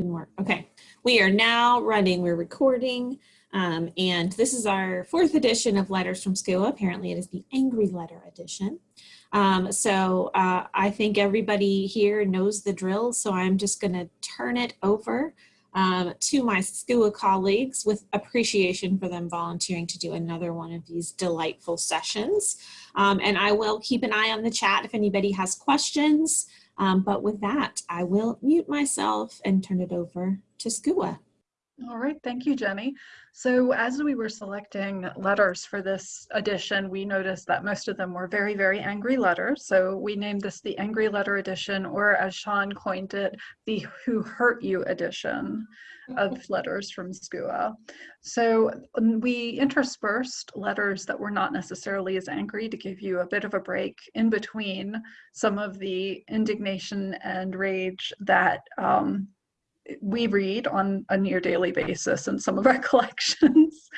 Didn't work. Okay. We are now running. We're recording. Um, and this is our fourth edition of Letters from SCUA. Apparently it is the Angry Letter edition. Um, so uh, I think everybody here knows the drill. So I'm just going to turn it over um, to my SCUA colleagues with appreciation for them volunteering to do another one of these delightful sessions. Um, and I will keep an eye on the chat if anybody has questions. Um, but with that, I will mute myself and turn it over to SCUA. All right, thank you, Jenny. So as we were selecting letters for this edition, we noticed that most of them were very, very angry letters. So we named this the Angry Letter Edition, or as Sean coined it, the Who Hurt You Edition of letters from SCUA. So we interspersed letters that were not necessarily as angry to give you a bit of a break in between some of the indignation and rage that um, we read on a near daily basis in some of our collections.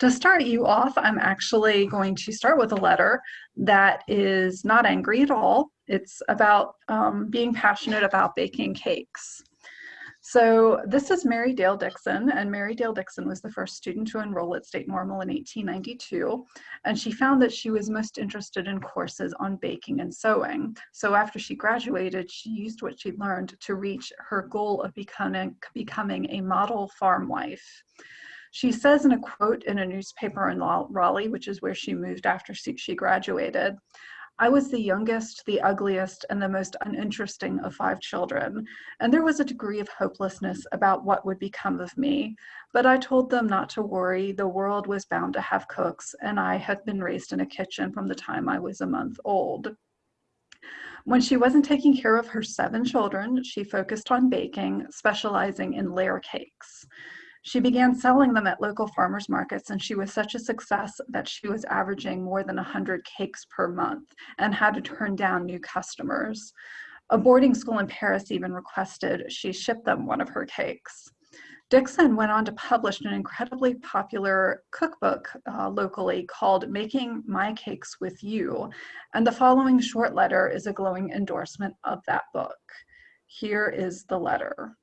to start you off, I'm actually going to start with a letter that is not angry at all. It's about um, being passionate about baking cakes. So this is Mary Dale Dixon, and Mary Dale Dixon was the first student to enroll at State Normal in 1892, and she found that she was most interested in courses on baking and sewing. So after she graduated, she used what she learned to reach her goal of becoming, becoming a model farm wife. She says in a quote in a newspaper in Raleigh, which is where she moved after she graduated, I was the youngest, the ugliest, and the most uninteresting of five children, and there was a degree of hopelessness about what would become of me. But I told them not to worry, the world was bound to have cooks, and I had been raised in a kitchen from the time I was a month old. When she wasn't taking care of her seven children, she focused on baking, specializing in layer cakes. She began selling them at local farmers markets and she was such a success that she was averaging more than 100 cakes per month and had to turn down new customers. A boarding school in Paris even requested she ship them one of her cakes. Dixon went on to publish an incredibly popular cookbook uh, locally called Making My Cakes With You, and the following short letter is a glowing endorsement of that book. Here is the letter.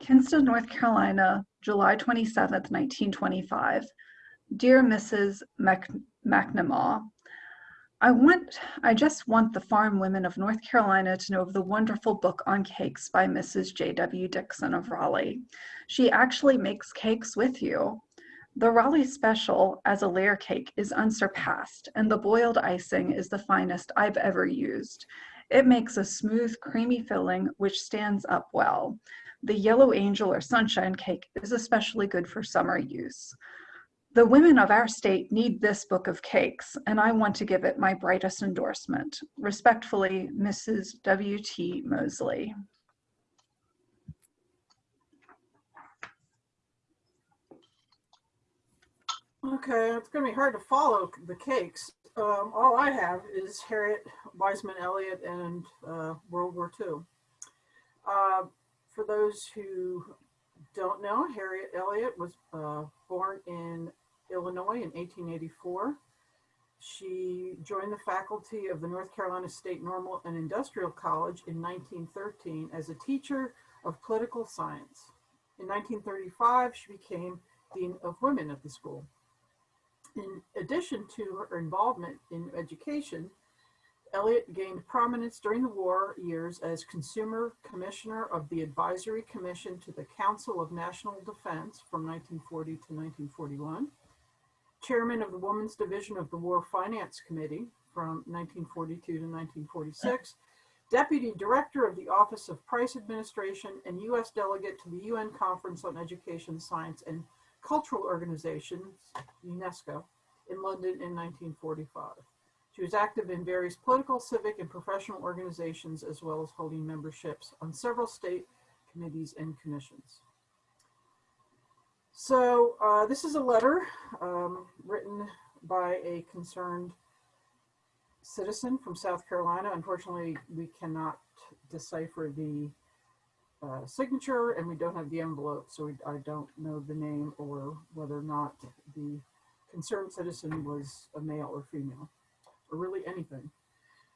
Kinston, North Carolina, July 27, 1925. Dear Mrs. Mac McNamara, I want, I just want the farm women of North Carolina to know of the wonderful book on cakes by Mrs. J.W. Dixon of Raleigh. She actually makes cakes with you. The Raleigh special as a layer cake is unsurpassed, and the boiled icing is the finest I've ever used. It makes a smooth, creamy filling which stands up well. The yellow angel or sunshine cake is especially good for summer use. The women of our state need this book of cakes, and I want to give it my brightest endorsement. Respectfully, Mrs. W.T. Mosley. Okay, it's going to be hard to follow the cakes. Um, all I have is Harriet Wiseman Elliott and uh, World War II. Uh, for those who don't know, Harriet Elliott was uh, born in Illinois in 1884. She joined the faculty of the North Carolina State Normal and Industrial College in 1913 as a teacher of political science. In 1935, she became Dean of Women at the school. In addition to her involvement in education, Elliott gained prominence during the war years as Consumer Commissioner of the Advisory Commission to the Council of National Defense from 1940 to 1941, Chairman of the Women's Division of the War Finance Committee from 1942 to 1946, Deputy Director of the Office of Price Administration and U.S. Delegate to the UN Conference on Education, Science, and Cultural Organizations, UNESCO, in London in 1945. She was active in various political, civic, and professional organizations, as well as holding memberships on several state committees and commissions. So uh, this is a letter um, written by a concerned citizen from South Carolina. Unfortunately, we cannot decipher the uh, signature and we don't have the envelope, so we, I don't know the name or whether or not the concerned citizen was a male or female or really anything.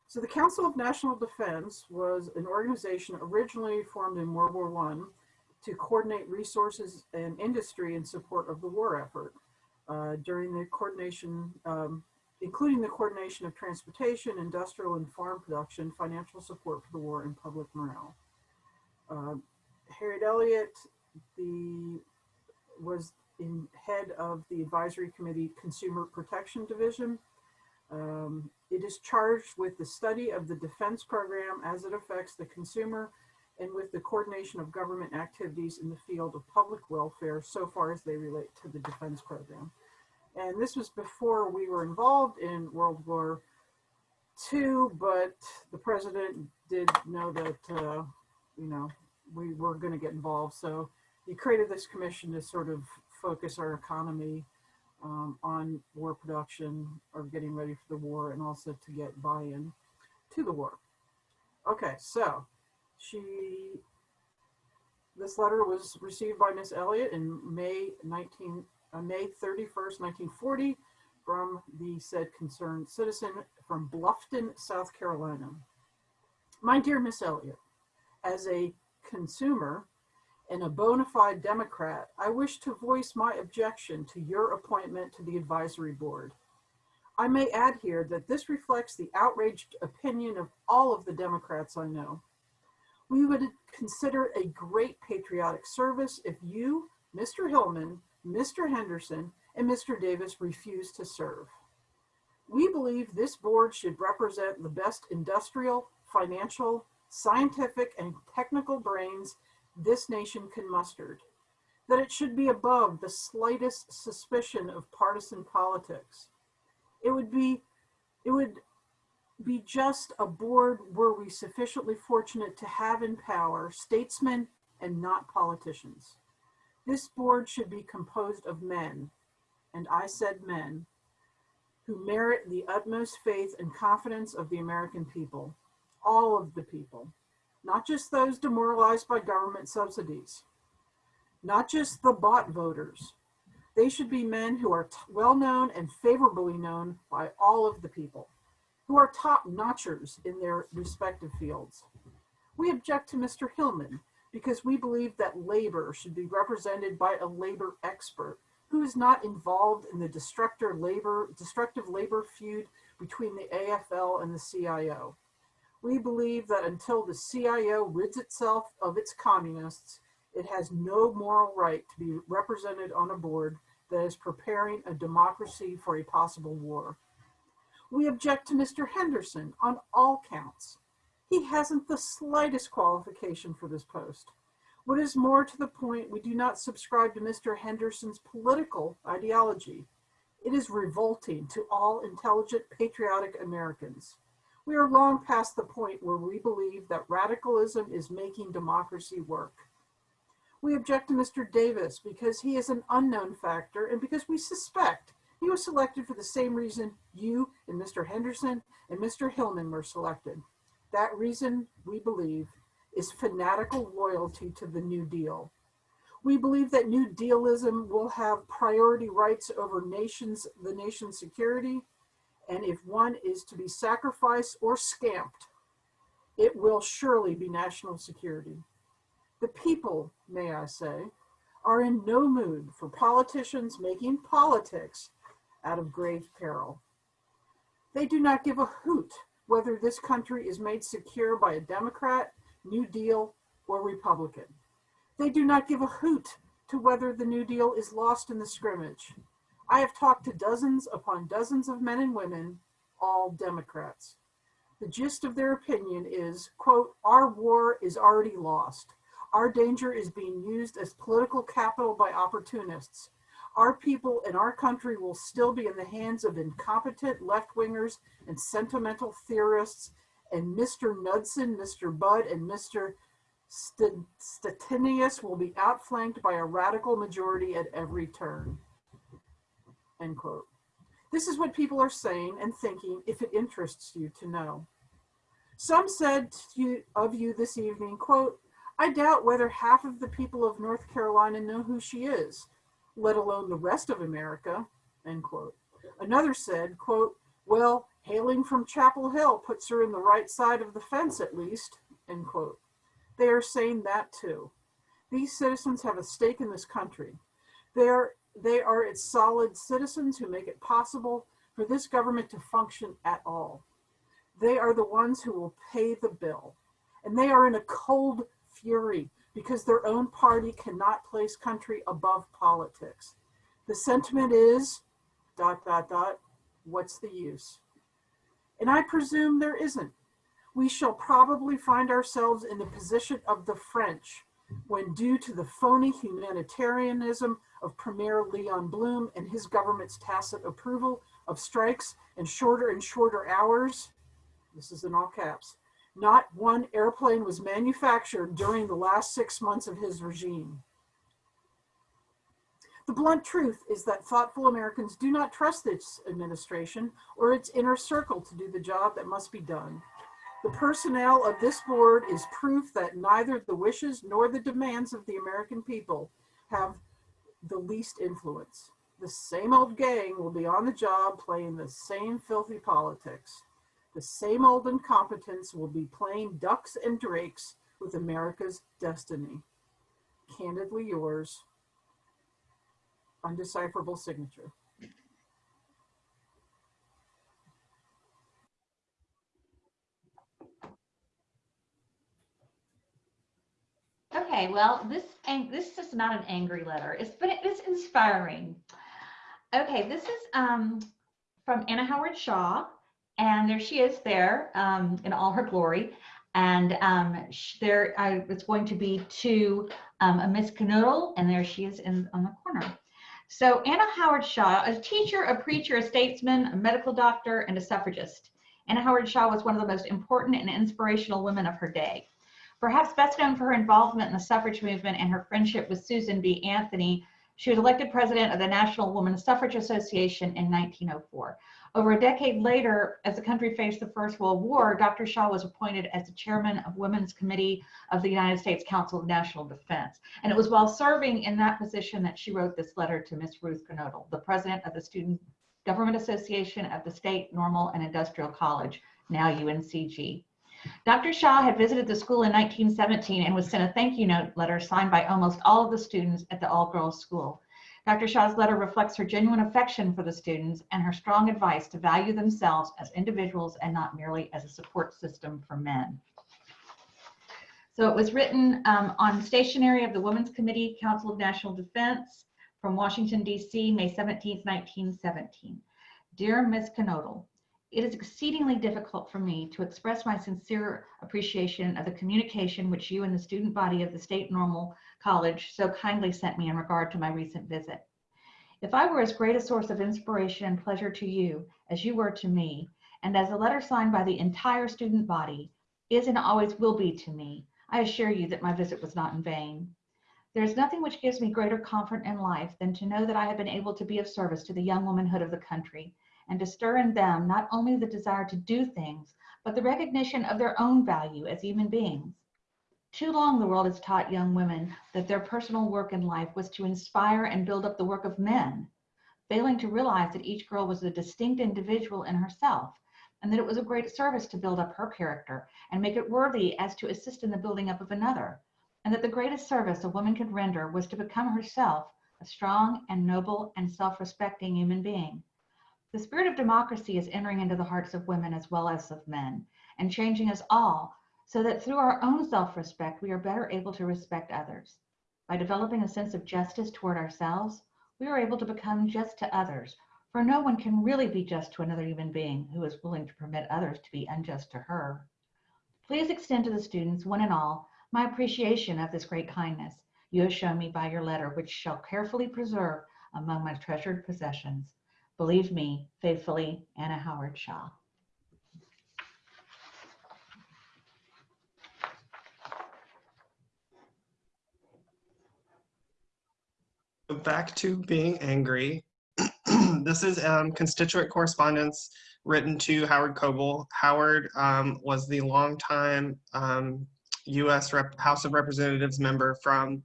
So the Council of National Defense was an organization originally formed in World War I to coordinate resources and industry in support of the war effort. Uh, during the coordination, um, including the coordination of transportation, industrial and farm production, financial support for the war, and public morale. Uh, Harriet Elliott, the was in head of the advisory committee consumer protection division um, it is charged with the study of the defense program as it affects the consumer and with the coordination of government activities in the field of public welfare so far as they relate to the defense program. And this was before we were involved in World War II, but the president did know that, uh, you know, we were going to get involved. So he created this commission to sort of focus our economy um, on war production or getting ready for the war and also to get buy-in to the war. Okay, so she, this letter was received by Miss Elliott in May 19, uh, May 31st, 1940 from the said concerned citizen from Bluffton, South Carolina. My dear Miss Elliott, as a consumer and a bona fide Democrat, I wish to voice my objection to your appointment to the advisory board. I may add here that this reflects the outraged opinion of all of the Democrats I know. We would consider a great patriotic service if you, Mr. Hillman, Mr. Henderson, and Mr. Davis refuse to serve. We believe this board should represent the best industrial, financial, scientific, and technical brains this nation can muster, that it should be above the slightest suspicion of partisan politics. It would be, it would be just a board were we sufficiently fortunate to have in power statesmen and not politicians. This board should be composed of men, and I said men, who merit the utmost faith and confidence of the American people, all of the people, not just those demoralized by government subsidies, not just the bot voters. They should be men who are well known and favorably known by all of the people, who are top notchers in their respective fields. We object to Mr. Hillman because we believe that labor should be represented by a labor expert who is not involved in the destructive labor, destructive labor feud between the AFL and the CIO. We believe that until the CIO rids itself of its communists, it has no moral right to be represented on a board that is preparing a democracy for a possible war. We object to Mr. Henderson on all counts. He hasn't the slightest qualification for this post. What is more to the point, we do not subscribe to Mr. Henderson's political ideology. It is revolting to all intelligent, patriotic Americans. We are long past the point where we believe that radicalism is making democracy work. We object to Mr. Davis because he is an unknown factor and because we suspect he was selected for the same reason you and Mr. Henderson and Mr. Hillman were selected. That reason, we believe, is fanatical loyalty to the New Deal. We believe that New Dealism will have priority rights over nations, the nation's security and if one is to be sacrificed or scamped, it will surely be national security. The people, may I say, are in no mood for politicians making politics out of grave peril. They do not give a hoot whether this country is made secure by a Democrat, New Deal, or Republican. They do not give a hoot to whether the New Deal is lost in the scrimmage. I have talked to dozens upon dozens of men and women, all Democrats. The gist of their opinion is, quote, our war is already lost. Our danger is being used as political capital by opportunists. Our people and our country will still be in the hands of incompetent left-wingers and sentimental theorists, and Mr. Knudsen, Mr. Budd, and Mr. Stettinius will be outflanked by a radical majority at every turn end quote. This is what people are saying and thinking if it interests you to know. Some said you, of you this evening, quote, I doubt whether half of the people of North Carolina know who she is, let alone the rest of America, end quote. Another said, quote, well, Hailing from Chapel Hill puts her in the right side of the fence at least, end quote. They are saying that too. These citizens have a stake in this country. They're, they are its solid citizens who make it possible for this government to function at all. They are the ones who will pay the bill. And they are in a cold fury because their own party cannot place country above politics. The sentiment is dot, dot, dot, what's the use? And I presume there isn't. We shall probably find ourselves in the position of the French when due to the phony humanitarianism of Premier Leon Blum and his government's tacit approval of strikes and shorter and shorter hours, this is in all caps, not one airplane was manufactured during the last six months of his regime. The blunt truth is that thoughtful Americans do not trust this administration or its inner circle to do the job that must be done. The personnel of this board is proof that neither the wishes nor the demands of the American people have the least influence. The same old gang will be on the job playing the same filthy politics. The same old incompetence will be playing ducks and drakes with America's destiny. Candidly yours, undecipherable signature. Okay, well, this this is not an angry letter. It's but it is inspiring. Okay, this is um, from Anna Howard Shaw, and there she is there um, in all her glory. And um, there, I was going to be to um, a Miss Knodel, and there she is in on the corner. So Anna Howard Shaw, a teacher, a preacher, a statesman, a medical doctor, and a suffragist. Anna Howard Shaw was one of the most important and inspirational women of her day. Perhaps best known for her involvement in the suffrage movement and her friendship with Susan B. Anthony, she was elected president of the National Women's Suffrage Association in 1904. Over a decade later, as the country faced the First World War, Dr. Shaw was appointed as the chairman of Women's Committee of the United States Council of National Defense. And it was while serving in that position that she wrote this letter to Miss Ruth Knodel, the president of the Student Government Association of the State Normal and Industrial College, now UNCG. Dr. Shaw had visited the school in 1917 and was sent a thank you note letter signed by almost all of the students at the all-girls school. Dr. Shaw's letter reflects her genuine affection for the students and her strong advice to value themselves as individuals and not merely as a support system for men. So it was written um, on stationery of the Women's Committee, Council of National Defense from Washington, D.C., May 17, 1917. Dear Ms. Knodel, it is exceedingly difficult for me to express my sincere appreciation of the communication which you and the student body of the State Normal College so kindly sent me in regard to my recent visit. If I were as great a source of inspiration and pleasure to you as you were to me, and as a letter signed by the entire student body is and always will be to me, I assure you that my visit was not in vain. There is nothing which gives me greater comfort in life than to know that I have been able to be of service to the young womanhood of the country and to stir in them not only the desire to do things, but the recognition of their own value as human beings. Too long the world has taught young women that their personal work in life was to inspire and build up the work of men, failing to realize that each girl was a distinct individual in herself and that it was a great service to build up her character and make it worthy as to assist in the building up of another, and that the greatest service a woman could render was to become herself a strong and noble and self-respecting human being. The spirit of democracy is entering into the hearts of women as well as of men and changing us all so that through our own self-respect, we are better able to respect others. By developing a sense of justice toward ourselves, we are able to become just to others, for no one can really be just to another human being who is willing to permit others to be unjust to her. Please extend to the students, one and all, my appreciation of this great kindness you have shown me by your letter, which shall carefully preserve among my treasured possessions. Believe me, faithfully, Anna Howard Shaw. Back to being angry. this is um, constituent correspondence written to Howard Coble. Howard um, was the longtime um, U.S. Rep House of Representatives member from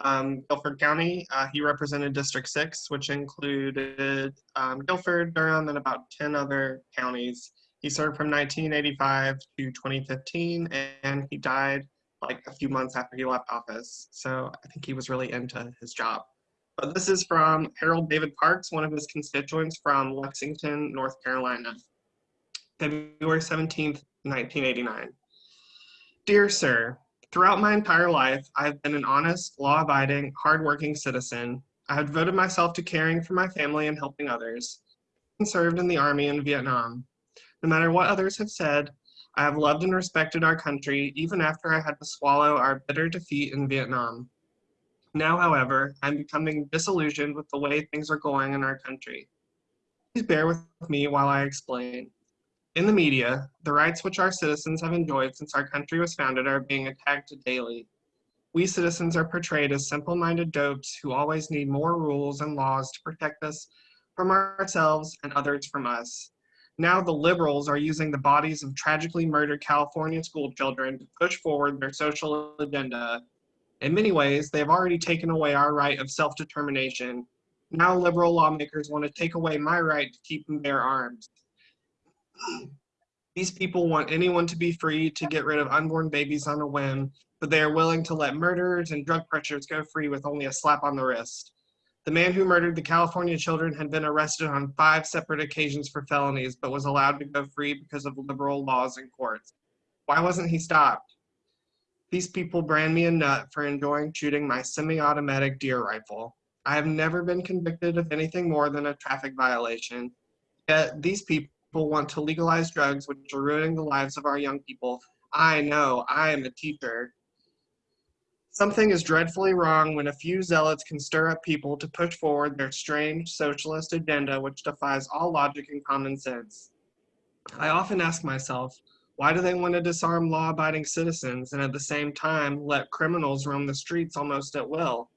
um, Guilford County. Uh, he represented District 6, which included um, Guilford, Durham, and about 10 other counties. He served from 1985 to 2015, and he died like a few months after he left office. So I think he was really into his job. But this is from Harold David Parks, one of his constituents from Lexington, North Carolina. February 17th, 1989. Dear Sir, throughout my entire life, I have been an honest, law-abiding, hardworking citizen. I have devoted myself to caring for my family and helping others, and served in the Army in Vietnam. No matter what others have said, I have loved and respected our country even after I had to swallow our bitter defeat in Vietnam. Now, however, I'm becoming disillusioned with the way things are going in our country. Please bear with me while I explain. In the media, the rights which our citizens have enjoyed since our country was founded are being attacked daily. We citizens are portrayed as simple-minded dopes who always need more rules and laws to protect us from ourselves and others from us. Now the liberals are using the bodies of tragically murdered California school children to push forward their social agenda. In many ways, they have already taken away our right of self-determination. Now liberal lawmakers want to take away my right to keep and bear arms. These people want anyone to be free to get rid of unborn babies on a whim, but they are willing to let murderers and drug pushers go free with only a slap on the wrist. The man who murdered the California children had been arrested on five separate occasions for felonies, but was allowed to go free because of liberal laws and courts. Why wasn't he stopped? These people brand me a nut for enjoying shooting my semi-automatic deer rifle. I have never been convicted of anything more than a traffic violation. Yet these people want to legalize drugs which are ruining the lives of our young people. I know, I am a teacher. Something is dreadfully wrong when a few zealots can stir up people to push forward their strange socialist agenda which defies all logic and common sense. I often ask myself, why do they want to disarm law-abiding citizens and at the same time let criminals roam the streets almost at will?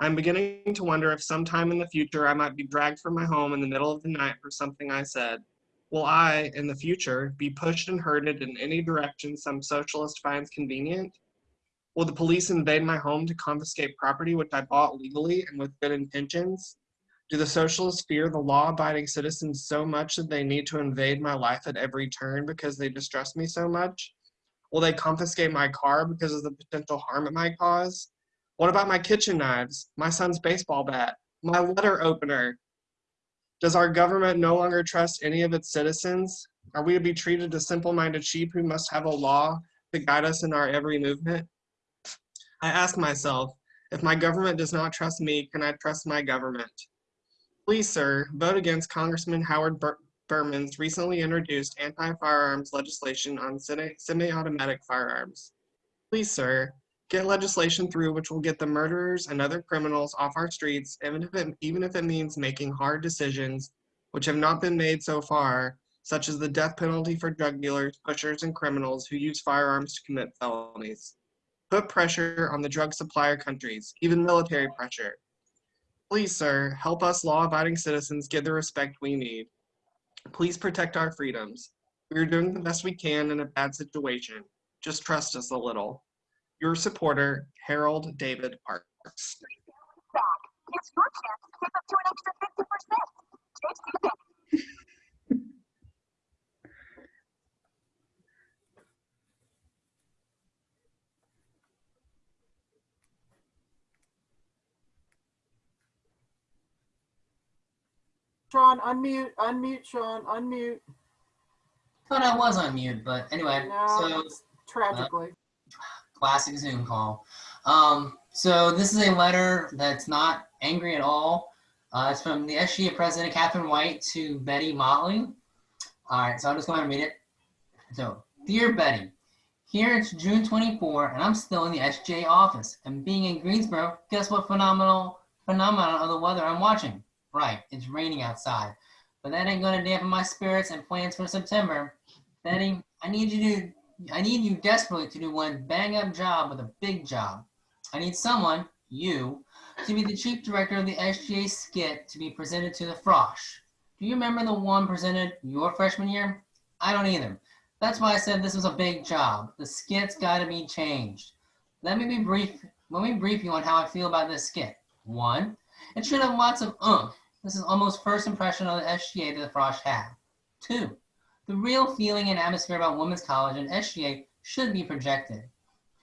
I'm beginning to wonder if sometime in the future I might be dragged from my home in the middle of the night for something I said. Will I, in the future, be pushed and herded in any direction some socialist finds convenient? Will the police invade my home to confiscate property which I bought legally and with good intentions? Do the socialists fear the law-abiding citizens so much that they need to invade my life at every turn because they distrust me so much? Will they confiscate my car because of the potential harm it might cause? What about my kitchen knives, my son's baseball bat, my letter opener? Does our government no longer trust any of its citizens? Are we to be treated as simple-minded sheep who must have a law to guide us in our every movement? I ask myself, if my government does not trust me, can I trust my government? Please, sir, vote against Congressman Howard Ber Berman's recently introduced anti-firearms legislation on semi-automatic firearms. Please, sir, get legislation through which will get the murderers and other criminals off our streets, even if it, even if it means making hard decisions which have not been made so far, such as the death penalty for drug dealers, pushers, and criminals who use firearms to commit felonies. Put pressure on the drug supplier countries, even military pressure. Please, sir, help us law-abiding citizens get the respect we need. Please protect our freedoms. We are doing the best we can in a bad situation. Just trust us a little. Your supporter, Harold David Parks. It's your chance to save up to an extra 50%. Take Sean, unmute, unmute, Sean, unmute. Oh, Thought I was on mute, but anyway, No. so Tragically. Classic Zoom call. Um, so this is a letter that's not angry at all. Uh, it's from the SGA president, Catherine White, to Betty Motley. All right, so I'll just go ahead and read it. So, dear Betty, here it's June 24, and I'm still in the SGA office. And being in Greensboro, guess what phenomenal phenomenon of the weather I'm watching? Right, it's raining outside. But that ain't gonna dampen my spirits and plans for September. Betty, I need you to I need you desperately to do one bang up job with a big job. I need someone, you, to be the chief director of the SGA skit to be presented to the Frosh. Do you remember the one presented your freshman year? I don't either. That's why I said this was a big job. The skit's gotta be changed. Let me be brief Let me brief you on how I feel about this skit. One, it should have lots of oomph. This is almost first impression of the SGA that the Frosh had. Two, the real feeling and atmosphere about women's college and SGA should be projected.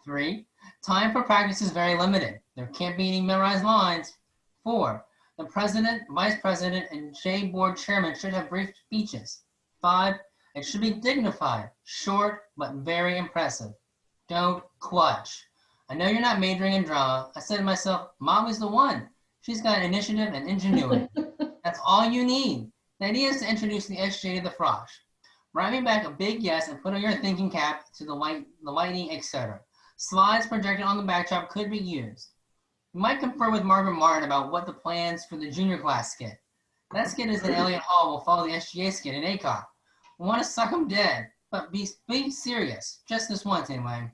Three, time for practice is very limited. There can't be any memorized lines. Four, the president, vice president, and J board chairman should have brief speeches. Five, it should be dignified, short, but very impressive. Don't clutch. I know you're not majoring in drama. I said to myself, Molly's the one. She's got initiative and ingenuity. That's all you need. The idea is to introduce the SJ to the frosh. Write me back a big yes and put on your thinking cap to the light, the lighting, etc. Slides projected on the backdrop could be used. You might confer with Margaret Martin about what the plans for the junior class skit. That skit is in Elliott Hall will follow the SGA skit in Aycock. We want to suck them dead, but be, be serious. Just this once anyway.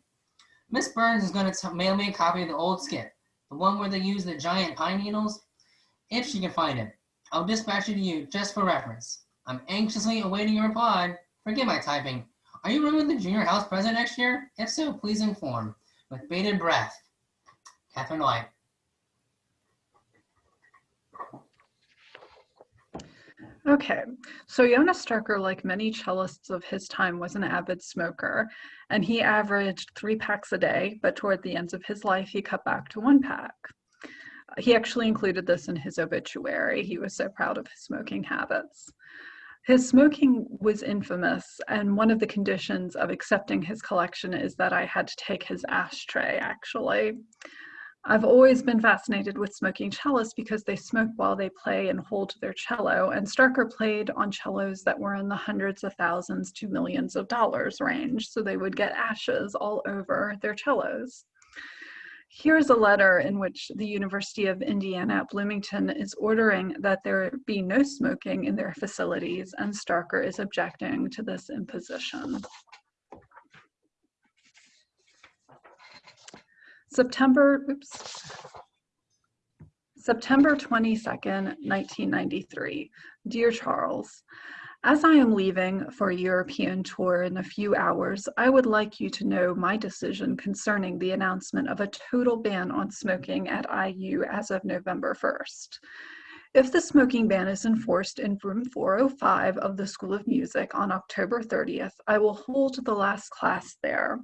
Miss Burns is going to mail me a copy of the old skit, the one where they use the giant pine needles. If she can find it, I'll dispatch it to you just for reference. I'm anxiously awaiting your reply. Forgive my typing. Are you running the junior house president next year? If so, please inform. With bated breath, Catherine White. Okay, so János Starker, like many cellists of his time, was an avid smoker, and he averaged three packs a day, but toward the end of his life, he cut back to one pack. He actually included this in his obituary. He was so proud of his smoking habits. His smoking was infamous, and one of the conditions of accepting his collection is that I had to take his ashtray, actually. I've always been fascinated with smoking cellists because they smoke while they play and hold their cello, and Starker played on cellos that were in the hundreds of thousands to millions of dollars range, so they would get ashes all over their cellos. Here's a letter in which the University of Indiana at Bloomington is ordering that there be no smoking in their facilities, and Starker is objecting to this imposition. September, oops, September 22nd, 1993. Dear Charles, as I am leaving for a European tour in a few hours, I would like you to know my decision concerning the announcement of a total ban on smoking at IU as of November 1st. If the smoking ban is enforced in room 405 of the School of Music on October 30th, I will hold the last class there.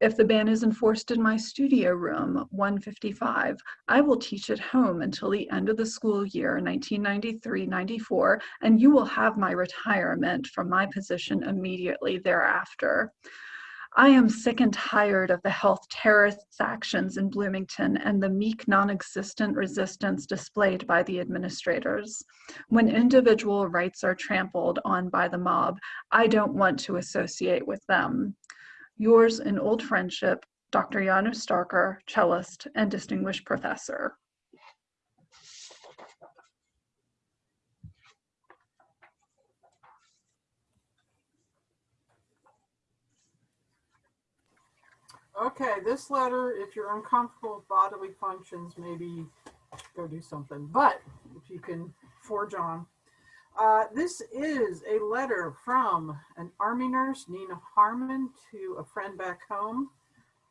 If the ban is enforced in my studio room 155, I will teach at home until the end of the school year 1993-94, and you will have my retirement from my position immediately thereafter. I am sick and tired of the health terrorists' actions in Bloomington and the meek, non-existent resistance displayed by the administrators. When individual rights are trampled on by the mob, I don't want to associate with them. Yours in old friendship, Dr. János Starker, cellist and distinguished professor. Okay, this letter, if you're uncomfortable with bodily functions, maybe go do something. But if you can forge on. Uh, this is a letter from an Army nurse, Nina Harmon, to a friend back home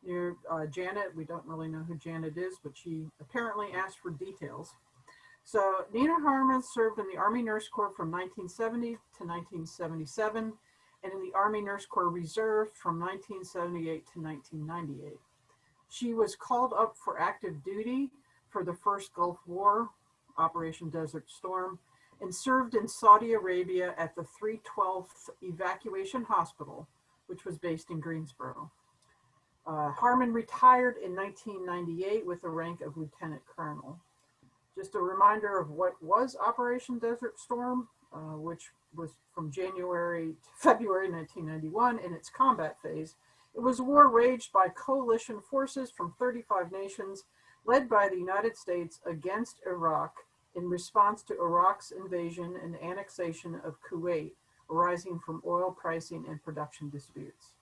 near uh, Janet. We don't really know who Janet is, but she apparently asked for details. So Nina Harmon served in the Army Nurse Corps from 1970 to 1977 and in the Army Nurse Corps Reserve from 1978 to 1998. She was called up for active duty for the first Gulf War, Operation Desert Storm, and served in Saudi Arabia at the 312th Evacuation Hospital, which was based in Greensboro. Uh, Harmon retired in 1998 with the rank of Lieutenant Colonel. Just a reminder of what was Operation Desert Storm, uh, which was from January to February 1991 in its combat phase. It was a war waged by coalition forces from 35 nations led by the United States against Iraq in response to Iraq's invasion and annexation of Kuwait arising from oil pricing and production disputes.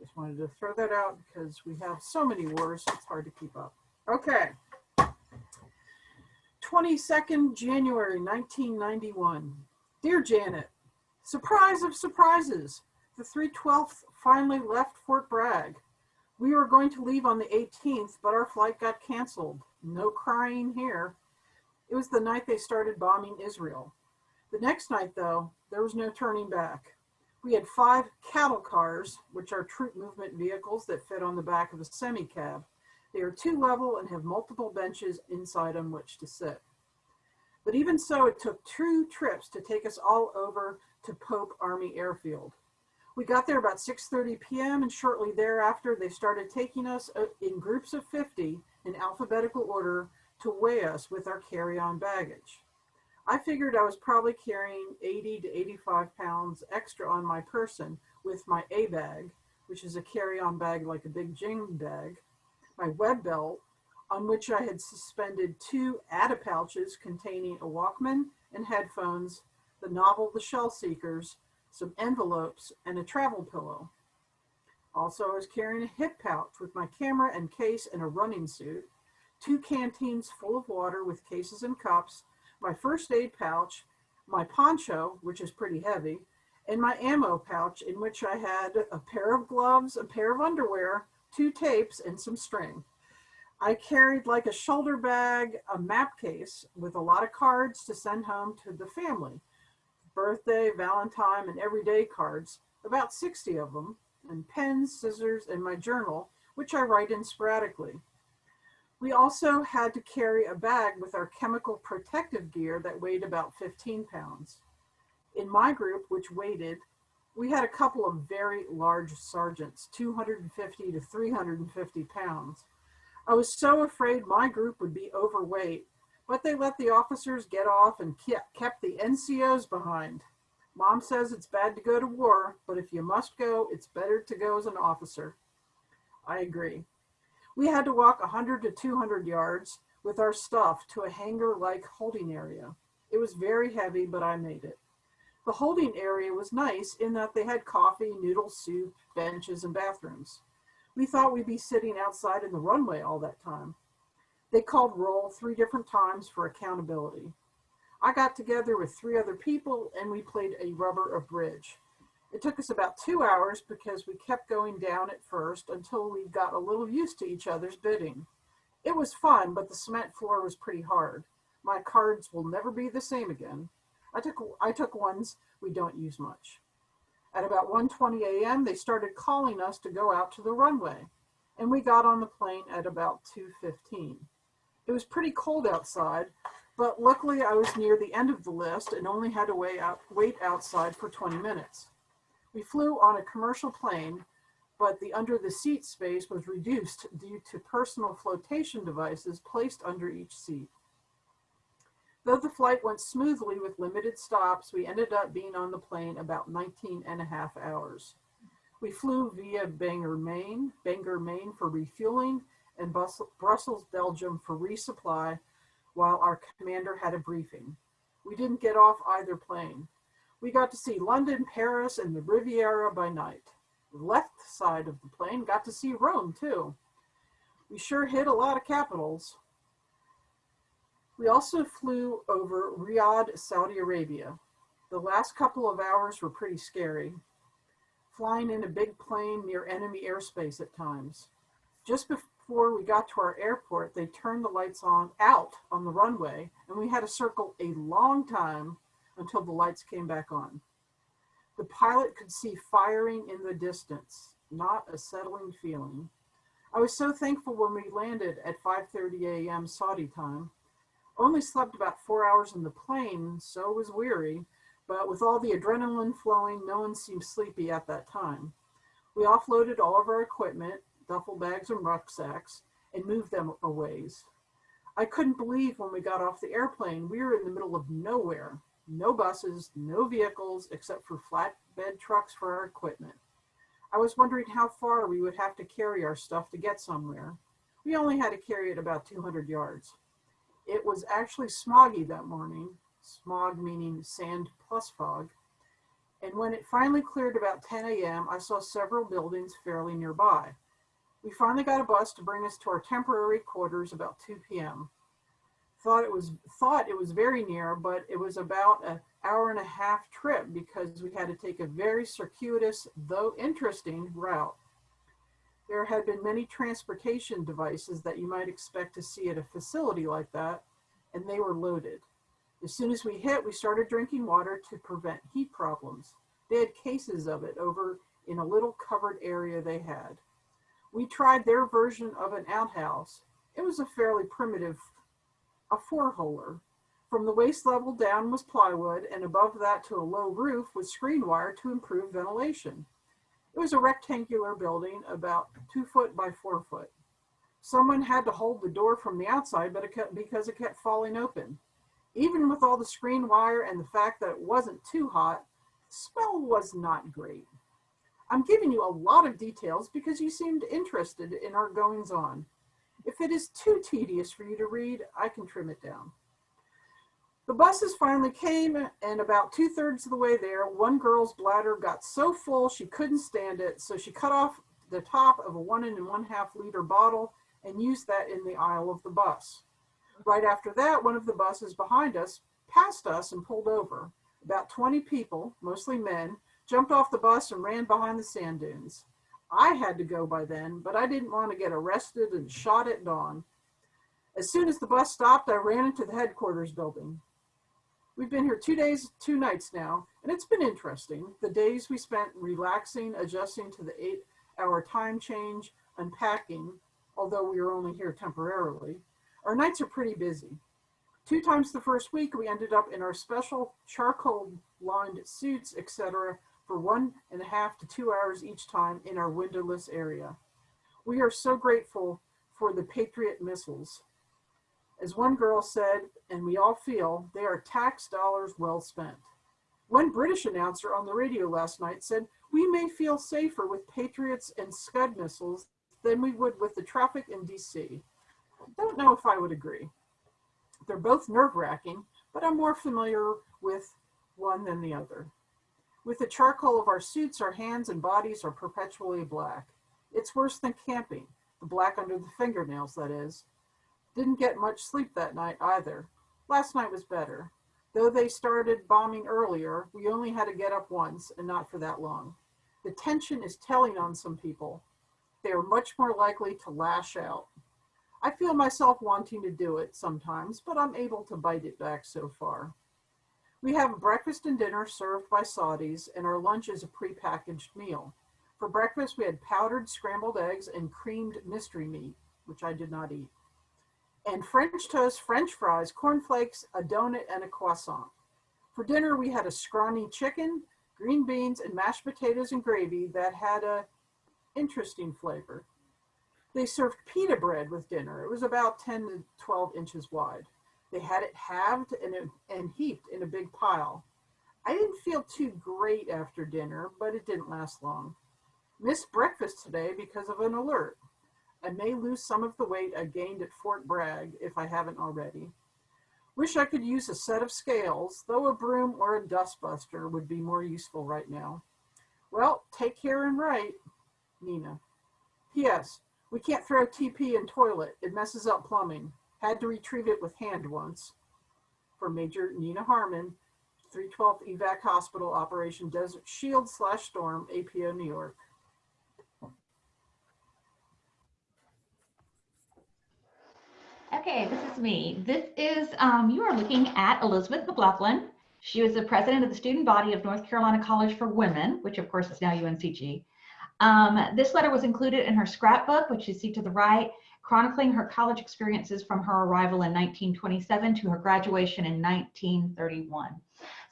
Just wanted to throw that out because we have so many wars, it's hard to keep up. Okay. 22nd January 1991. Dear Janet, surprise of surprises, the 312th finally left Fort Bragg. We were going to leave on the 18th, but our flight got canceled. No crying here. It was the night they started bombing Israel. The next night, though, there was no turning back. We had five cattle cars, which are troop movement vehicles that fit on the back of a semi cab. They are two level and have multiple benches inside on which to sit. But even so, it took two trips to take us all over to Pope Army Airfield. We got there about 6:30 p.m. and shortly thereafter they started taking us uh, in groups of 50 in alphabetical order to weigh us with our carry-on baggage. I figured I was probably carrying 80 to 85 pounds extra on my person with my A bag, which is a carry-on bag like a big Jing bag, my web belt, on which I had suspended two ADA pouches containing a Walkman and headphones, the novel The Shell Seekers, some envelopes, and a travel pillow. Also, I was carrying a hip pouch with my camera and case and a running suit, two canteens full of water with cases and cups, my first aid pouch, my poncho, which is pretty heavy, and my ammo pouch in which I had a pair of gloves, a pair of underwear, two tapes, and some string. I carried like a shoulder bag, a map case with a lot of cards to send home to the family. Birthday, Valentine, and everyday cards, about 60 of them, and pens, scissors, and my journal, which I write in sporadically. We also had to carry a bag with our chemical protective gear that weighed about 15 pounds. In my group, which weighted, we had a couple of very large sergeants, 250 to 350 pounds. I was so afraid my group would be overweight, but they let the officers get off and kept the NCOs behind. Mom says it's bad to go to war, but if you must go, it's better to go as an officer. I agree. We had to walk 100 to 200 yards with our stuff to a hangar-like holding area. It was very heavy, but I made it. The holding area was nice in that they had coffee, noodle soup, benches, and bathrooms. We thought we'd be sitting outside in the runway all that time. They called roll three different times for accountability. I got together with three other people and we played a rubber of bridge. It took us about two hours because we kept going down at first until we got a little used to each other's bidding. It was fun, but the cement floor was pretty hard. My cards will never be the same again. I took, I took ones we don't use much. At about 1.20 a.m., they started calling us to go out to the runway, and we got on the plane at about 2.15. It was pretty cold outside, but luckily I was near the end of the list and only had to wait, out, wait outside for 20 minutes. We flew on a commercial plane, but the under the seat space was reduced due to personal flotation devices placed under each seat. Though the flight went smoothly with limited stops, we ended up being on the plane about 19 and a half hours. We flew via Bangor, Maine, Bangor, Maine for refueling, and Brussels, Belgium for resupply, while our commander had a briefing. We didn't get off either plane. We got to see London, Paris, and the Riviera by night. The left side of the plane got to see Rome too. We sure hit a lot of capitals. We also flew over Riyadh, Saudi Arabia. The last couple of hours were pretty scary, flying in a big plane near enemy airspace at times. Just before we got to our airport, they turned the lights on out on the runway, and we had to circle a long time until the lights came back on. The pilot could see firing in the distance, not a settling feeling. I was so thankful when we landed at 5.30 a.m. Saudi time. Only slept about four hours in the plane, so was weary, but with all the adrenaline flowing, no one seemed sleepy at that time. We offloaded all of our equipment, duffel bags and rucksacks, and moved them a ways. I couldn't believe when we got off the airplane, we were in the middle of nowhere no buses, no vehicles except for flatbed trucks for our equipment. I was wondering how far we would have to carry our stuff to get somewhere. We only had to carry it about 200 yards. It was actually smoggy that morning, smog meaning sand plus fog. And when it finally cleared about 10 a.m., I saw several buildings fairly nearby. We finally got a bus to bring us to our temporary quarters about 2 p.m thought it was thought it was very near, but it was about an hour and a half trip because we had to take a very circuitous, though interesting, route. There had been many transportation devices that you might expect to see at a facility like that, and they were loaded. As soon as we hit, we started drinking water to prevent heat problems. They had cases of it over in a little covered area they had. We tried their version of an outhouse. It was a fairly primitive, a four-holer. From the waist level down was plywood, and above that to a low roof was screen wire to improve ventilation. It was a rectangular building about two foot by four foot. Someone had to hold the door from the outside, but it kept, because it kept falling open. Even with all the screen wire and the fact that it wasn't too hot, the smell was not great. I'm giving you a lot of details because you seemed interested in our goings on. If it is too tedious for you to read, I can trim it down. The buses finally came and about two thirds of the way there, one girl's bladder got so full she couldn't stand it. So she cut off the top of a one and one half liter bottle and used that in the aisle of the bus. Right after that, one of the buses behind us passed us and pulled over. About 20 people, mostly men, jumped off the bus and ran behind the sand dunes. I had to go by then, but I didn't want to get arrested and shot at dawn. As soon as the bus stopped, I ran into the headquarters building. We've been here two days, two nights now, and it's been interesting. The days we spent relaxing, adjusting to the eight hour time change, unpacking, although we were only here temporarily. Our nights are pretty busy. Two times the first week, we ended up in our special charcoal lined suits, etc., for one and a half to two hours each time in our windowless area. We are so grateful for the Patriot missiles. As one girl said, and we all feel, they are tax dollars well spent. One British announcer on the radio last night said, we may feel safer with Patriots and Scud missiles than we would with the traffic in DC. Don't know if I would agree. They're both nerve wracking, but I'm more familiar with one than the other. With the charcoal of our suits, our hands and bodies are perpetually black. It's worse than camping, the black under the fingernails, that is. Didn't get much sleep that night either. Last night was better. Though they started bombing earlier, we only had to get up once and not for that long. The tension is telling on some people. They are much more likely to lash out. I feel myself wanting to do it sometimes, but I'm able to bite it back so far. We have breakfast and dinner served by Saudis, and our lunch is a prepackaged meal. For breakfast, we had powdered scrambled eggs and creamed mystery meat, which I did not eat, and French toast, French fries, cornflakes, a donut, and a croissant. For dinner, we had a scrawny chicken, green beans, and mashed potatoes and gravy that had a interesting flavor. They served pita bread with dinner. It was about 10 to 12 inches wide. They had it halved and, and heaped in a big pile. I didn't feel too great after dinner, but it didn't last long. Missed breakfast today because of an alert. I may lose some of the weight I gained at Fort Bragg if I haven't already. Wish I could use a set of scales, though a broom or a dustbuster would be more useful right now. Well, take care and write, Nina. P.S. We can't throw TP in toilet. It messes up plumbing. Had to retrieve it with hand once. For Major Nina Harmon, 312th Evac Hospital Operation Desert Shield slash Storm, APO, New York. Okay, this is me. This is, um, you are looking at Elizabeth McLaughlin. She was the president of the student body of North Carolina College for Women, which of course is now UNCG. Um, this letter was included in her scrapbook, which you see to the right, chronicling her college experiences from her arrival in 1927 to her graduation in 1931.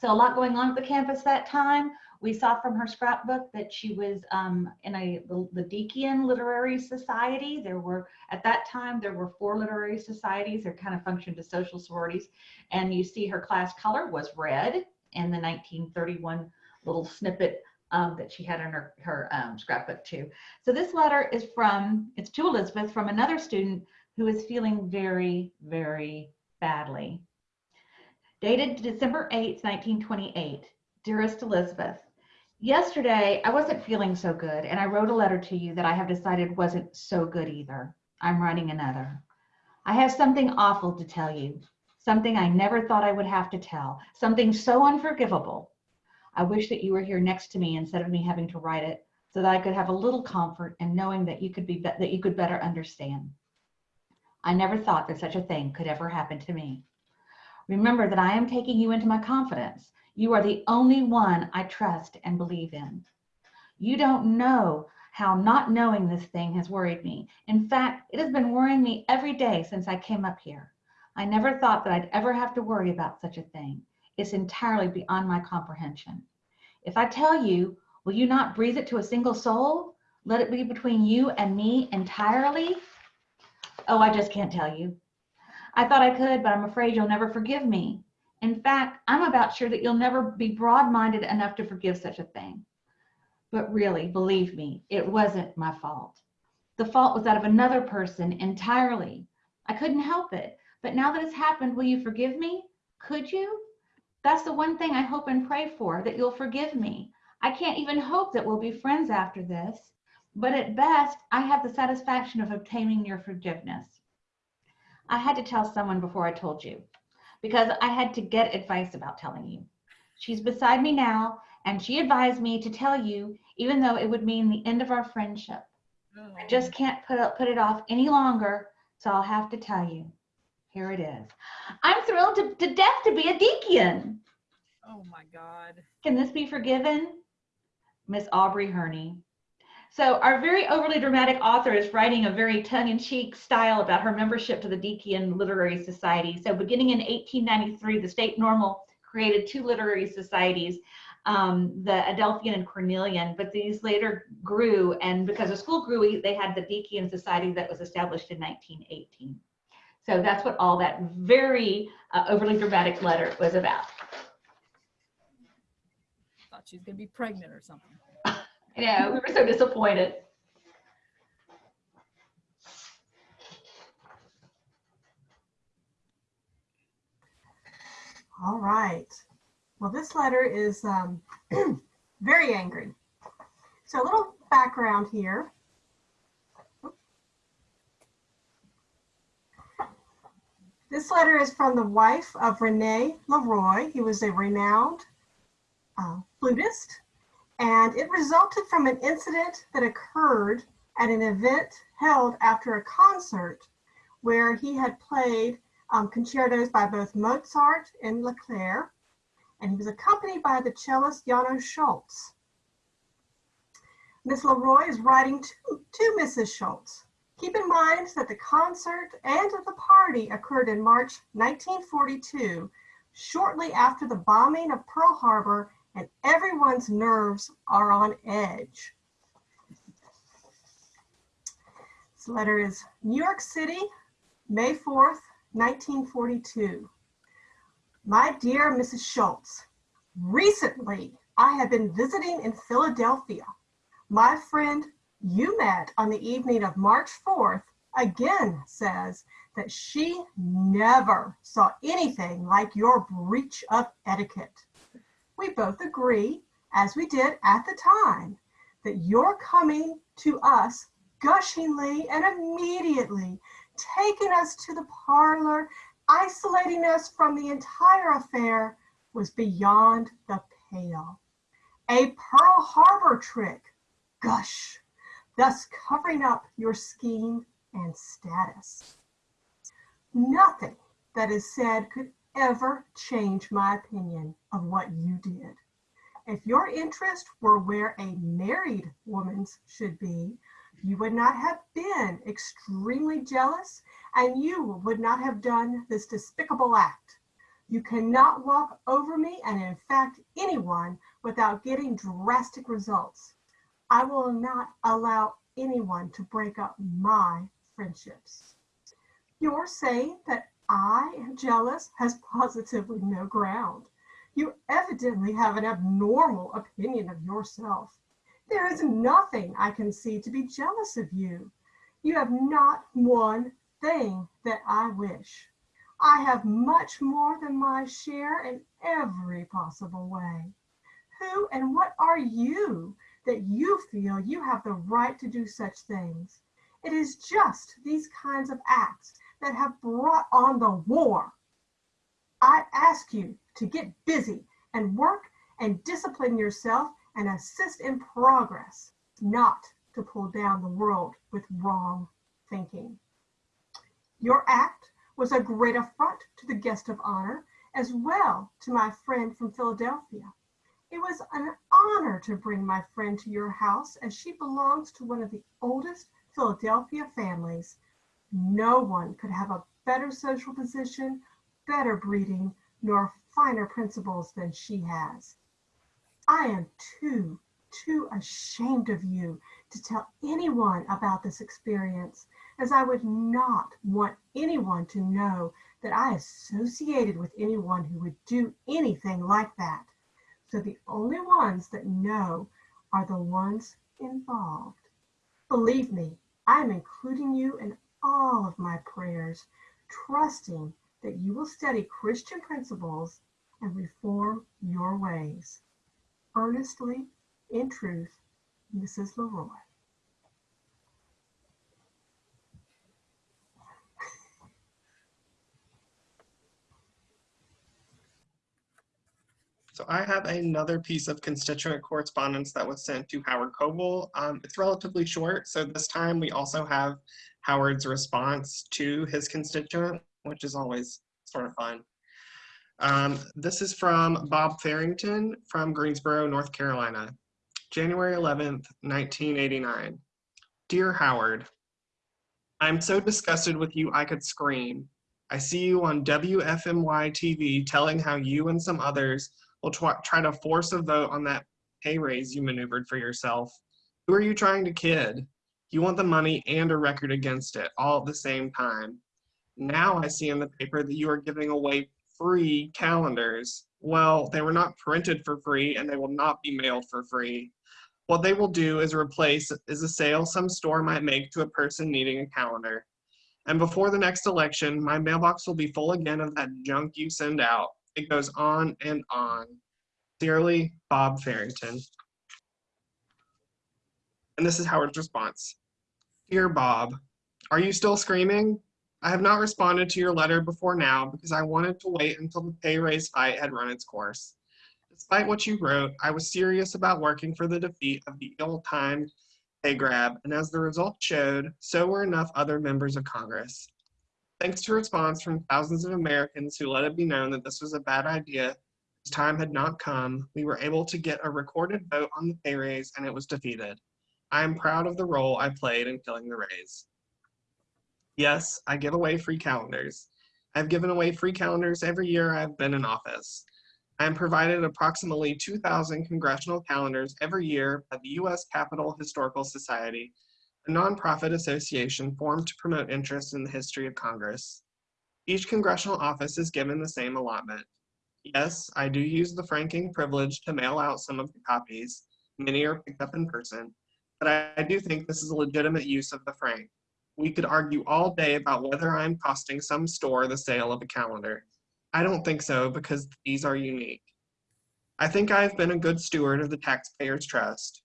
So a lot going on at the campus that time. We saw from her scrapbook that she was um, in a the, Literary Society. There were, at that time, there were four literary societies. They kind of functioned as social sororities. And you see her class color was red in the 1931 little snippet um, that she had in her, her um, scrapbook too. So this letter is from, it's to Elizabeth from another student who is feeling very, very badly. Dated December 8th, 1928. Dearest Elizabeth, yesterday I wasn't feeling so good and I wrote a letter to you that I have decided wasn't so good either. I'm writing another. I have something awful to tell you, something I never thought I would have to tell, something so unforgivable I wish that you were here next to me instead of me having to write it. so that I could have a little comfort in knowing that you could be, that you could better understand. I never thought that such a thing could ever happen to me. Remember that I am taking you into my confidence. You are the only one I trust and believe in. You don't know how not knowing this thing has worried me. In fact, it has been worrying me every day since I came up here. I never thought that I'd ever have to worry about such a thing. It's entirely beyond my comprehension. If I tell you, will you not breathe it to a single soul? Let it be between you and me entirely? Oh, I just can't tell you. I thought I could, but I'm afraid you'll never forgive me. In fact, I'm about sure that you'll never be broad-minded enough to forgive such a thing. But really, believe me, it wasn't my fault. The fault was that of another person entirely. I couldn't help it. But now that it's happened, will you forgive me? Could you? That's the one thing I hope and pray for, that you'll forgive me. I can't even hope that we'll be friends after this. But at best, I have the satisfaction of obtaining your forgiveness. I had to tell someone before I told you because I had to get advice about telling you. She's beside me now, and she advised me to tell you, even though it would mean the end of our friendship. I mm. just can't put, up, put it off any longer, so I'll have to tell you. Here it is. I'm thrilled to, to death to be a deacon. Oh my God. Can this be forgiven? Miss Aubrey Herney. So our very overly dramatic author is writing a very tongue-in-cheek style about her membership to the Dikean Literary Society. So beginning in 1893, the state normal created two literary societies, um, the Adelphian and Cornelian, but these later grew, and because the school grew, they had the Dikean Society that was established in 1918. So that's what all that very uh, overly dramatic letter was about. Thought she was gonna be pregnant or something. Yeah, we were so disappointed. All right. Well, this letter is um, very angry. So a little background here. This letter is from the wife of Rene Leroy. He was a renowned uh, flutist, and it resulted from an incident that occurred at an event held after a concert where he had played um, concertos by both Mozart and Leclair, and he was accompanied by the cellist János Schultz. Miss Leroy is writing to, to Mrs. Schultz. Keep in mind that the concert and the party occurred in March 1942, shortly after the bombing of Pearl Harbor, and everyone's nerves are on edge. This letter is New York City, May 4th, 1942. My dear Mrs. Schultz, recently I have been visiting in Philadelphia. My friend you met on the evening of March 4th again says that she never saw anything like your breach of etiquette. We both agree, as we did at the time, that your coming to us gushingly and immediately, taking us to the parlor, isolating us from the entire affair was beyond the pale. A Pearl Harbor trick, gush, thus covering up your scheme and status. Nothing that is said could ever change my opinion of what you did. If your interest were where a married woman's should be, you would not have been extremely jealous and you would not have done this despicable act. You cannot walk over me and in fact anyone without getting drastic results. I will not allow anyone to break up my friendships. You're saying that I am jealous has positively no ground. You evidently have an abnormal opinion of yourself. There is nothing I can see to be jealous of you. You have not one thing that I wish. I have much more than my share in every possible way. Who and what are you that you feel you have the right to do such things? It is just these kinds of acts that have brought on the war. I ask you to get busy and work and discipline yourself and assist in progress. not to pull down the world with wrong thinking. Your act was a great affront to the guest of honor, as well to my friend from Philadelphia. It was an honor to bring my friend to your house as she belongs to one of the oldest Philadelphia families. No one could have a better social position, better breeding, nor finer principles than she has. I am too, too ashamed of you to tell anyone about this experience, as I would not want anyone to know that I associated with anyone who would do anything like that. So the only ones that know are the ones involved. Believe me, I am including you in all of my prayers, trusting that you will study Christian principles and reform your ways. Earnestly, in truth, Mrs. Leroy. So I have another piece of constituent correspondence that was sent to Howard Coble. Um, it's relatively short, so this time we also have Howard's response to his constituent, which is always sort of fun. Um, this is from Bob Farrington from Greensboro, North Carolina. January 11th, 1989. Dear Howard, I'm so disgusted with you I could scream. I see you on WFMY TV telling how you and some others will try, try to force a vote on that pay raise you maneuvered for yourself. Who are you trying to kid? You want the money and a record against it all at the same time. Now I see in the paper that you are giving away free calendars. Well, they were not printed for free and they will not be mailed for free. What they will do is replace is a sale some store might make to a person needing a calendar. And before the next election, my mailbox will be full again of that junk you send out. It goes on and on. Dearly, Bob Farrington. And this is Howard's response. Dear Bob, are you still screaming? I have not responded to your letter before now because I wanted to wait until the pay raise fight had run its course. Despite what you wrote, I was serious about working for the defeat of the ill-timed pay grab, and as the result showed, so were enough other members of Congress. Thanks to response from thousands of Americans who let it be known that this was a bad idea, his time had not come, we were able to get a recorded vote on the pay raise and it was defeated. I am proud of the role I played in killing the raise. Yes, I give away free calendars. I've given away free calendars every year I've been in office. I am provided approximately 2,000 congressional calendars every year by the U.S. Capitol Historical Society, a nonprofit association formed to promote interest in the history of Congress. Each congressional office is given the same allotment. Yes, I do use the franking privilege to mail out some of the copies. Many are picked up in person, but I, do think this is a legitimate use of the frank. We could argue all day about whether I'm costing some store the sale of a calendar. I don't think so because these are unique. I think I have been a good steward of the taxpayers' trust.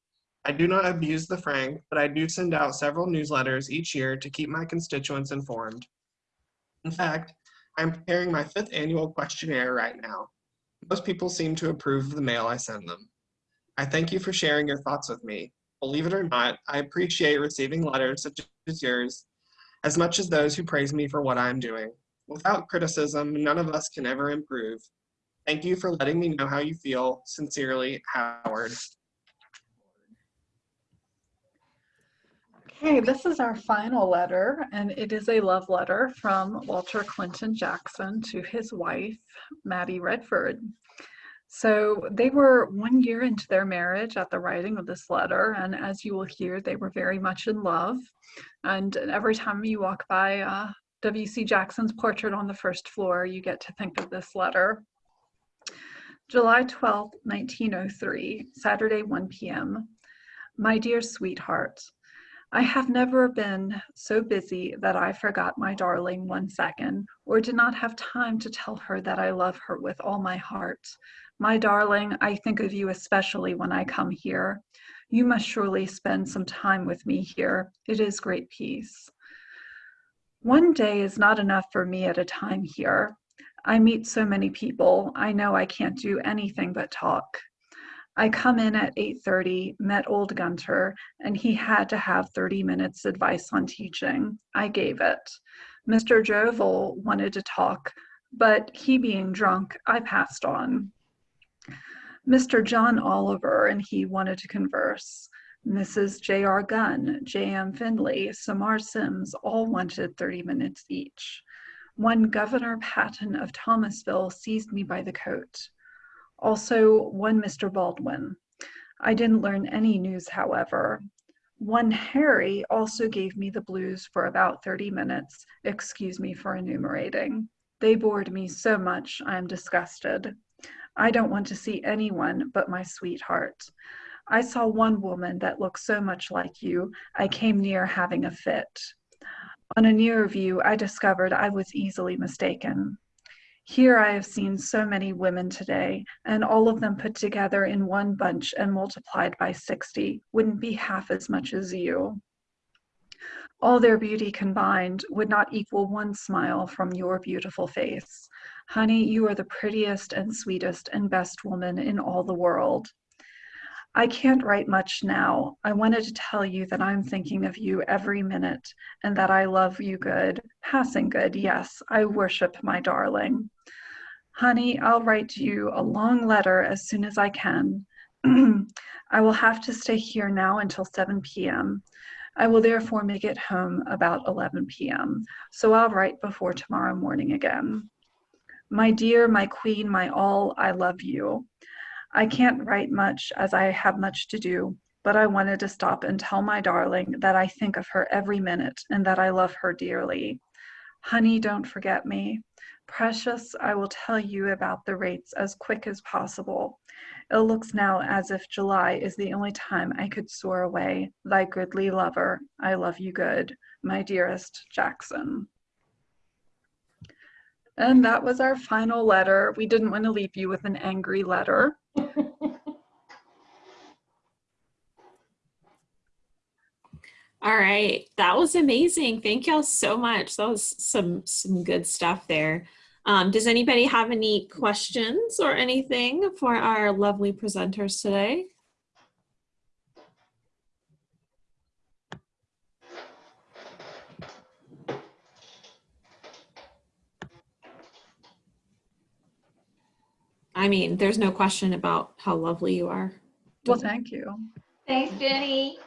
I do not abuse the frank, but I do send out several newsletters each year to keep my constituents informed. In fact, I'm preparing my fifth annual questionnaire right now. Most people seem to approve of the mail I send them. I thank you for sharing your thoughts with me. Believe it or not, I appreciate receiving letters such as yours as much as those who praise me for what I'm doing. Without criticism, none of us can ever improve. Thank you for letting me know how you feel. Sincerely, Howard. Okay, this is our final letter, and it is a love letter from Walter Clinton Jackson to his wife, Maddie Redford. So they were one year into their marriage at the writing of this letter, and as you will hear, they were very much in love. And every time you walk by uh, W.C. Jackson's portrait on the first floor, you get to think of this letter. July 12, 1903, Saturday, 1 p.m. My dear sweetheart, I have never been so busy that I forgot my darling one second, or did not have time to tell her that I love her with all my heart. My darling, I think of you especially when I come here. You must surely spend some time with me here. It is great peace. One day is not enough for me at a time here. I meet so many people, I know I can't do anything but talk. I come in at 8:30, met old Gunter, and he had to have 30 minutes advice on teaching. I gave it. Mr. Jovel wanted to talk, but he being drunk, I passed on. Mr. John Oliver and he wanted to converse. Mrs. J.R. Gunn, J.M. Findley, Samar Sims all wanted 30 minutes each. One Governor Patton of Thomasville seized me by the coat. Also, one Mr. Baldwin. I didn't learn any news, however. One Harry also gave me the blues for about 30 minutes. Excuse me for enumerating. They bored me so much, I am disgusted. I don't want to see anyone but my sweetheart. I saw one woman that looked so much like you, I came near having a fit. On a nearer view, I discovered I was easily mistaken. Here I have seen so many women today, and all of them put together in one bunch and multiplied by 60 wouldn't be half as much as you. All their beauty combined would not equal one smile from your beautiful face. Honey, you are the prettiest and sweetest and best woman in all the world. I can't write much now. I wanted to tell you that I'm thinking of you every minute and that I love you good, passing good. Yes, I worship my darling. Honey, I'll write you a long letter as soon as I can. I will have to stay here now until 7 p.m. I will therefore make it home about 11 p.m. So I'll write before tomorrow morning again. My dear, my queen, my all, I love you. I can't write much as I have much to do, but I wanted to stop and tell my darling that I think of her every minute and that I love her dearly. Honey, don't forget me. Precious, I will tell you about the rates as quick as possible. It looks now as if July is the only time I could soar away. Thy goodly lover, I love you good. My dearest Jackson. And that was our final letter. We didn't want to leave you with an angry letter. All right, that was amazing. Thank y'all so much. That was some some good stuff there. Um, does anybody have any questions or anything for our lovely presenters today? I mean, there's no question about how lovely you are. Well, thank you. Thanks, Jenny.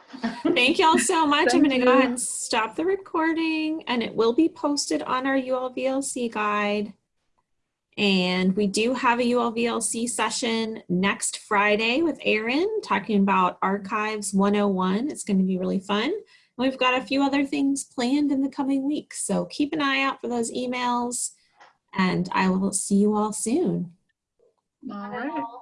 Thank y'all so much. I'm going to go ahead and stop the recording and it will be posted on our ULVLC guide. And we do have a ULVLC session next Friday with Erin talking about Archives 101. It's going to be really fun. And we've got a few other things planned in the coming weeks. So keep an eye out for those emails and I will see you all soon. All Bye right. all.